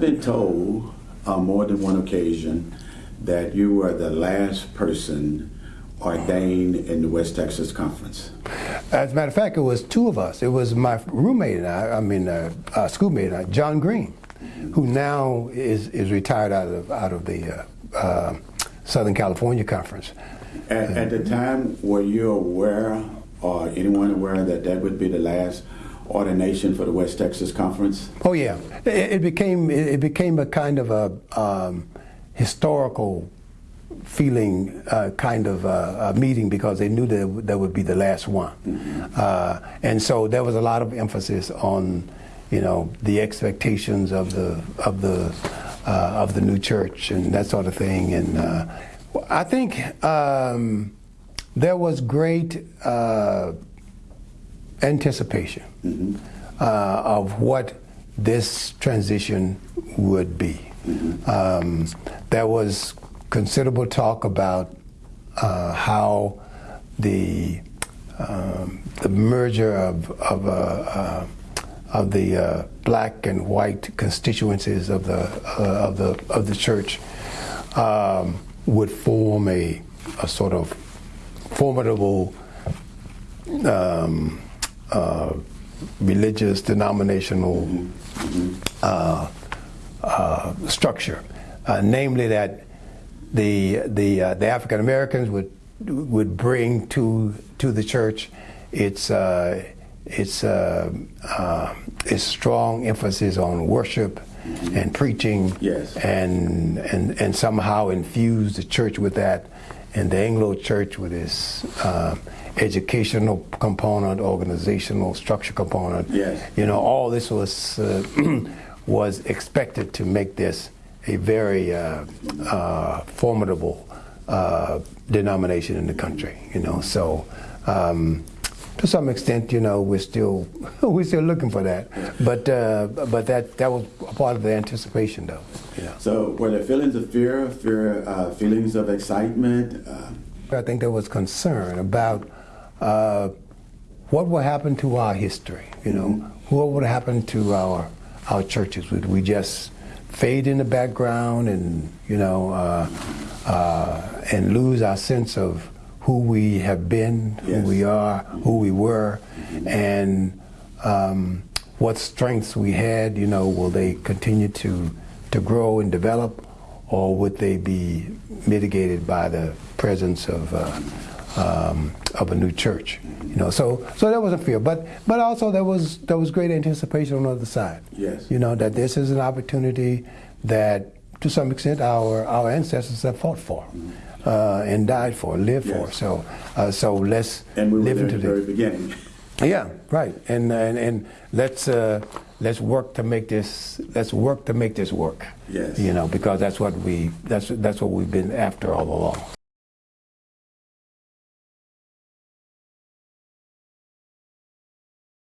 I've been told on more than one occasion that you were the last person ordained in the West Texas Conference. As a matter of fact, it was two of us. It was my roommate and I, I mean, uh, uh, schoolmate, I, John Green, who now is, is retired out of, out of the uh, uh, Southern California Conference. At, at the time, were you aware or anyone aware that that would be the last ordination for the West Texas Conference? Oh yeah, it, it became it, became a kind of a um, historical feeling uh, kind of uh, a meeting because they knew that that would be the last one, uh, and so there was a lot of emphasis on, you know, the expectations of the of the uh, of the new church and that sort of thing, and uh, I think um, there was great uh, anticipation of what this transition would be. Um, there was considerable talk about uh, how the um, the merger of of, uh, uh, of the uh, black and white constituencies of the uh, of the of the church um, would form a, a sort of formidable um, uh, religious denominational uh, uh, structure, uh, namely that the the uh, the African Americans would would bring to to the church its uh, its uh, uh, its strong emphasis on worship and preaching, Yes. and and and somehow infuse the church with that, and the Anglo Church with its uh, educational component, organizational structure component. Yes. You know, all this was uh, was expected to make this a very uh, uh, formidable uh, denomination in the country. You know, so. Um, to some extent, you know, we're still we're still looking for that, but uh, but that that was a part of the anticipation, though. You know. So, were there feelings of fear, fear, uh, feelings of excitement? Uh, I think there was concern about uh, what will happen to our history. You know, what would happen to our our churches? Would we just fade in the background and you know uh, uh, and lose our sense of who we have been, who Yes. we are, who we were, and um, what strengths we had? You know, will they continue to to grow and develop? or would they be mitigated by the presence of uh, um, of a new church? You know, so so there was a fear, but but also there was there was great anticipation on the other side. Yes. You know that this is an opportunity that, to some extent, our our ancestors have fought for. Uh, and died for, lived for. So, uh, so let's and we were live there into the the very beginning. yeah, right. And and, and let's uh, let's work to make this let's work to make this work. Yes. You know, because that's what we that's that's what we've been after all along.